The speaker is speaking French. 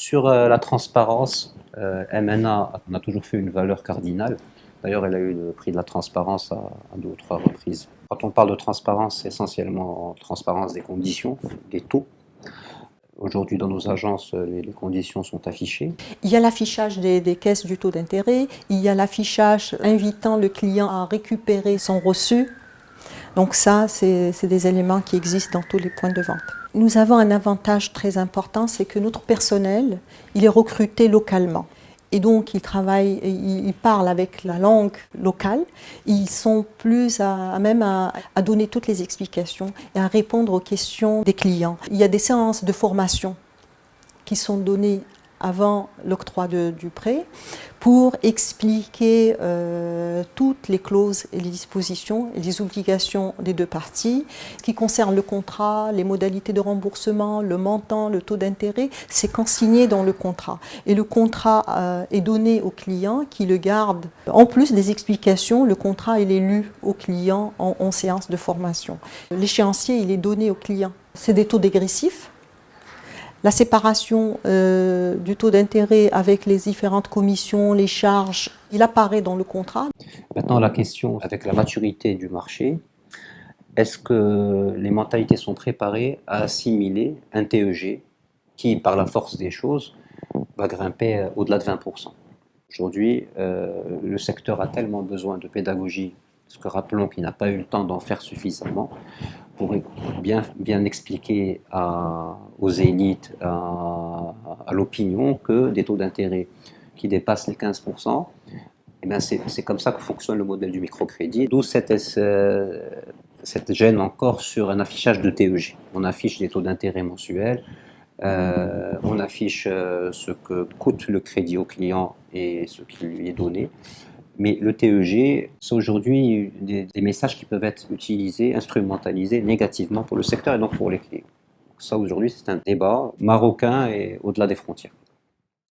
Sur euh, la transparence, euh, MNA on a toujours fait une valeur cardinale. D'ailleurs, elle a eu le prix de la transparence à, deux ou trois reprises. Quand on parle de transparence, c'est essentiellement transparence des conditions, des taux. Aujourd'hui, dans nos agences, les, les, conditions sont affichées. Il y a l'affichage des, des, caisses du taux d'intérêt, il y a l'affichage invitant le client à récupérer son reçu. Donc ça, c'est des éléments qui existent dans tous les points de vente. Nous avons un avantage très important, c'est que notre personnel, il est recruté localement. Et donc, ils travaillent, ils parlent avec la langue locale. Ils sont plus à, même à, donner toutes les explications et à répondre aux questions des clients. Il y a des séances de formation qui sont données avant l'octroi du prêt pour expliquer euh, toutes les clauses et les dispositions et les obligations des deux parties. Ce qui concerne le contrat, les modalités de remboursement, le montant, le taux d'intérêt, c'est consigné dans le contrat. Et le contrat euh, est donné au client qui le garde. En plus des explications, le contrat est lu au client en, en séance de formation. L'échéancier il est donné au client. C'est des taux dégressifs la séparation euh, du taux d'intérêt avec les différentes commissions, les charges, il apparaît dans le contrat. Maintenant, la question avec la maturité du marché, est-ce que les mentalités sont préparées à assimiler un TEG qui, par la force des choses, va grimper au-delà de 20% Aujourd'hui, euh, le secteur a tellement besoin de pédagogie, parce que rappelons qu'il n'a pas eu le temps d'en faire suffisamment, pour bien, expliquer aux élites, à, l'opinion, que des taux d'intérêt qui dépassent les 15%, eh c'est comme ça que fonctionne le modèle du microcrédit, d'où cette, euh, gêne encore sur un affichage de TEG. On affiche des taux d'intérêt mensuels, euh, on affiche euh, ce que coûte le crédit au client et ce qui lui est donné. Mais le TEG, c'est aujourd'hui des, messages qui peuvent être utilisés, instrumentalisés négativement pour le secteur et donc pour les clients. Ça, aujourd'hui, c'est un débat marocain et au-delà des frontières.